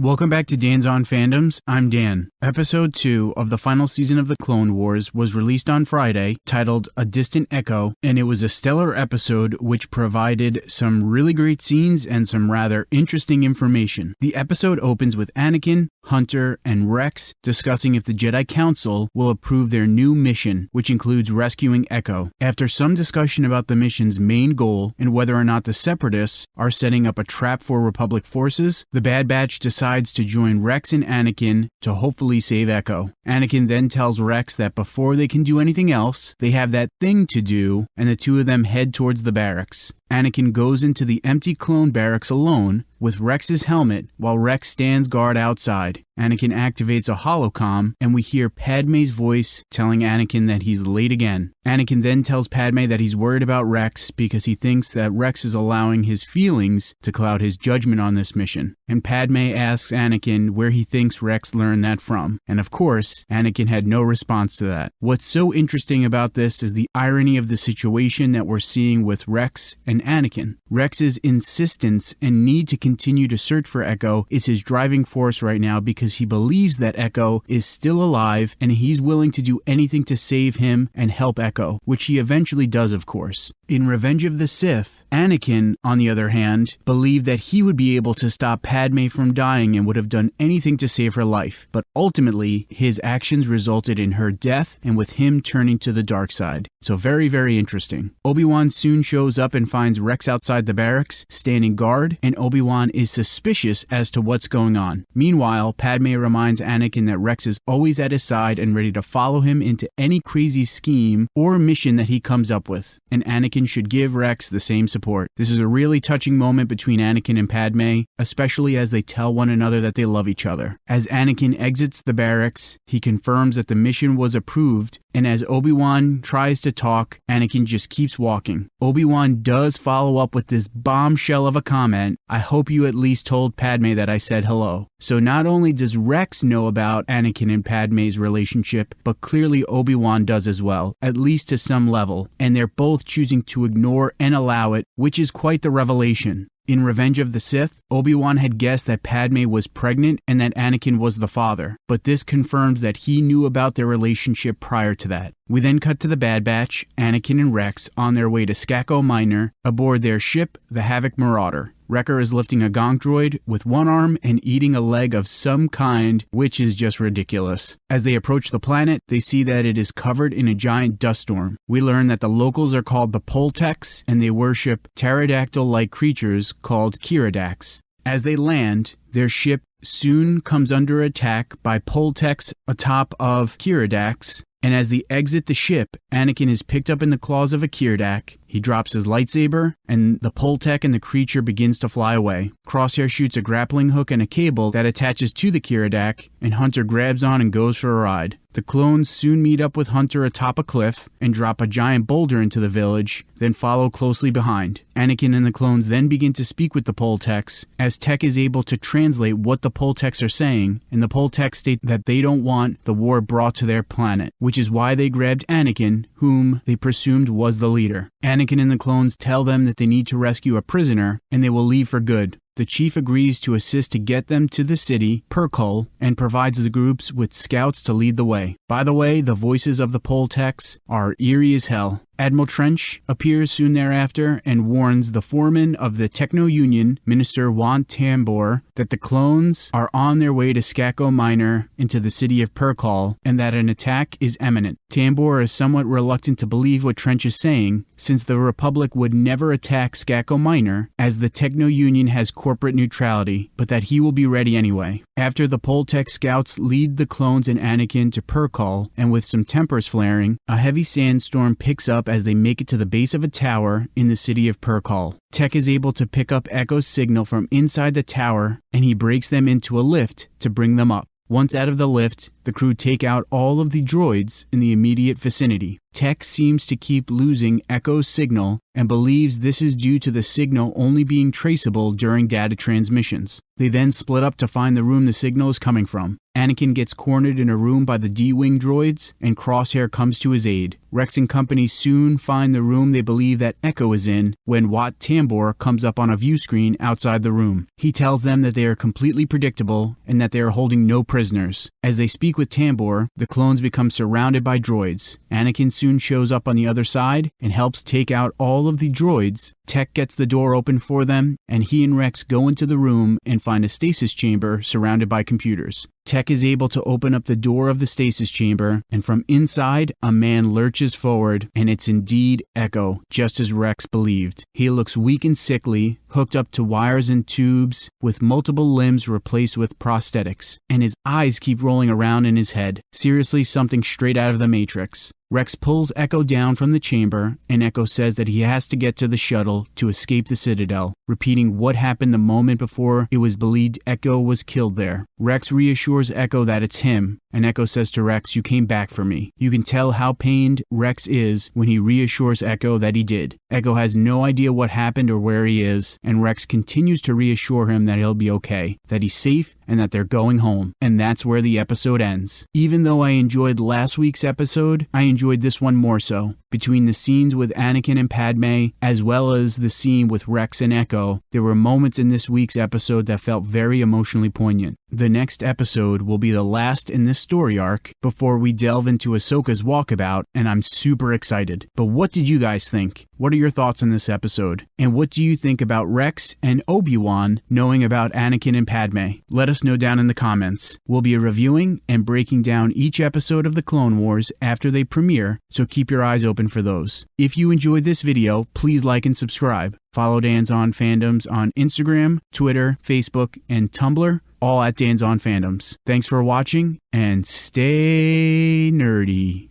Welcome back to Dan's On Fandoms. I'm Dan. Episode 2 of the final season of The Clone Wars was released on Friday, titled A Distant Echo, and it was a stellar episode which provided some really great scenes and some rather interesting information. The episode opens with Anakin, Hunter, and Rex discussing if the Jedi Council will approve their new mission, which includes rescuing Echo. After some discussion about the mission's main goal and whether or not the Separatists are setting up a trap for Republic forces, the Bad Batch decides to join Rex and Anakin to hopefully save Echo. Anakin then tells Rex that before they can do anything else, they have that thing to do, and the two of them head towards the barracks. Anakin goes into the empty clone barracks alone with Rex's helmet while Rex stands guard outside. Anakin activates a holocom and we hear Padme's voice telling Anakin that he's late again. Anakin then tells Padme that he's worried about Rex because he thinks that Rex is allowing his feelings to cloud his judgment on this mission. And Padme asks Anakin where he thinks Rex learned that from. And of course, Anakin had no response to that. What's so interesting about this is the irony of the situation that we're seeing with Rex and Anakin. Rex's insistence and need to continue to search for Echo is his driving force right now because he believes that Echo is still alive and he's willing to do anything to save him and help Echo, which he eventually does, of course. In Revenge of the Sith, Anakin, on the other hand, believed that he would be able to stop Padme from dying and would have done anything to save her life, but ultimately, his actions resulted in her death and with him turning to the dark side. So, very, very interesting. Obi Wan soon shows up and finds Rex outside the barracks, standing guard, and Obi Wan is suspicious as to what's going on. Meanwhile, Padme reminds Anakin that Rex is always at his side and ready to follow him into any crazy scheme or mission that he comes up with, and Anakin should give Rex the same support. This is a really touching moment between Anakin and Padme, especially as they tell one another that they love each other. As Anakin exits the barracks, he confirms that the mission was approved, and as Obi Wan tries to talk, Anakin just keeps walking. Obi Wan does follow up with this bombshell of a comment I hope you at least told Padme that I said hello. So not only does Rex know about Anakin and Padme's relationship, but clearly Obi Wan does as well, at least to some level, and they're both choosing to ignore and allow it, which is quite the revelation. In Revenge of the Sith, Obi-Wan had guessed that Padme was pregnant and that Anakin was the father, but this confirms that he knew about their relationship prior to that. We then cut to the Bad Batch, Anakin and Rex on their way to Skako Minor aboard their ship, the Havoc Marauder. Wrecker is lifting a gonk droid with one arm and eating a leg of some kind, which is just ridiculous. As they approach the planet, they see that it is covered in a giant dust storm. We learn that the locals are called the Poltecs and they worship pterodactyl like creatures called Kiradaks. As they land, their ship soon comes under attack by Poltecs atop of Kiradaks, and as they exit the ship, Anakin is picked up in the claws of a Kiradak. He drops his lightsaber, and the Poltec and the creature begins to fly away. Crosshair shoots a grappling hook and a cable that attaches to the Kiradak, and Hunter grabs on and goes for a ride. The clones soon meet up with Hunter atop a cliff and drop a giant boulder into the village, then follow closely behind. Anakin and the clones then begin to speak with the Poltecs, as Tech is able to translate what the Poltecs are saying, and the Poltecs state that they don't want the war brought to their planet, which is why they grabbed Anakin, whom they presumed was the leader. Anakin and the clones tell them that they need to rescue a prisoner, and they will leave for good. The chief agrees to assist to get them to the city, Purkoll, and provides the groups with scouts to lead the way. By the way, the voices of the Poltecs are eerie as hell. Admiral Trench appears soon thereafter and warns the foreman of the Techno Union, Minister Juan Tambor, that the clones are on their way to Skako Minor into the city of Purkoll and that an attack is imminent. Tambor is somewhat reluctant to believe what Trench is saying, since the Republic would never attack Skako Minor, as the Techno Union has corporate neutrality, but that he will be ready anyway. After the Poltec scouts lead the clones and Anakin to Purkoll, and with some tempers flaring, a heavy sandstorm picks up as they make it to the base of a tower in the city of Purkoll. Tech is able to pick up Echo's signal from inside the tower, and he breaks them into a lift to bring them up. Once out of the lift, the crew take out all of the droids in the immediate vicinity. Tech seems to keep losing Echo's signal and believes this is due to the signal only being traceable during data transmissions. They then split up to find the room the signal is coming from. Anakin gets cornered in a room by the D-Wing droids, and Crosshair comes to his aid. Rex and company soon find the room they believe that Echo is in when Wat Tambor comes up on a view screen outside the room. He tells them that they are completely predictable and that they are holding no prisoners. As they speak with Tambor, the clones become surrounded by droids. Anakin soon shows up on the other side and helps take out all of the droids. Tech gets the door open for them, and he and Rex go into the room and find a stasis chamber surrounded by computers. Tech is able to open up the door of the stasis chamber, and from inside, a man lurches forward, and it's indeed Echo, just as Rex believed. He looks weak and sickly, hooked up to wires and tubes, with multiple limbs replaced with prosthetics, and his eyes keep rolling around in his head. Seriously, something straight out of the Matrix. Rex pulls Echo down from the chamber, and Echo says that he has to get to the shuttle to escape the Citadel, repeating what happened the moment before it was believed Echo was killed there. Rex reassures Echo that it's him, and Echo says to Rex, You came back for me. You can tell how pained Rex is when he reassures Echo that he did. Echo has no idea what happened or where he is, and Rex continues to reassure him that he'll be okay, that he's safe, and that they're going home. And that's where the episode ends. Even though I enjoyed last week's episode, I enjoyed this one more so. Between the scenes with Anakin and Padme, as well as the scene with Rex and Echo, there were moments in this week's episode that felt very emotionally poignant. The next episode will be the last in this story arc before we delve into Ahsoka's walkabout, and I'm super excited. But what did you guys think? What are your thoughts on this episode? And what do you think about Rex and Obi-Wan knowing about Anakin and Padme? Let us know down in the comments. We'll be reviewing and breaking down each episode of the Clone Wars after they premiere, so keep your eyes open for those. If you enjoyed this video, please like and subscribe. Follow Dan's On Fandoms on Instagram, Twitter, Facebook, and Tumblr, all at Dan's On Fandoms. Thanks for watching and stay nerdy.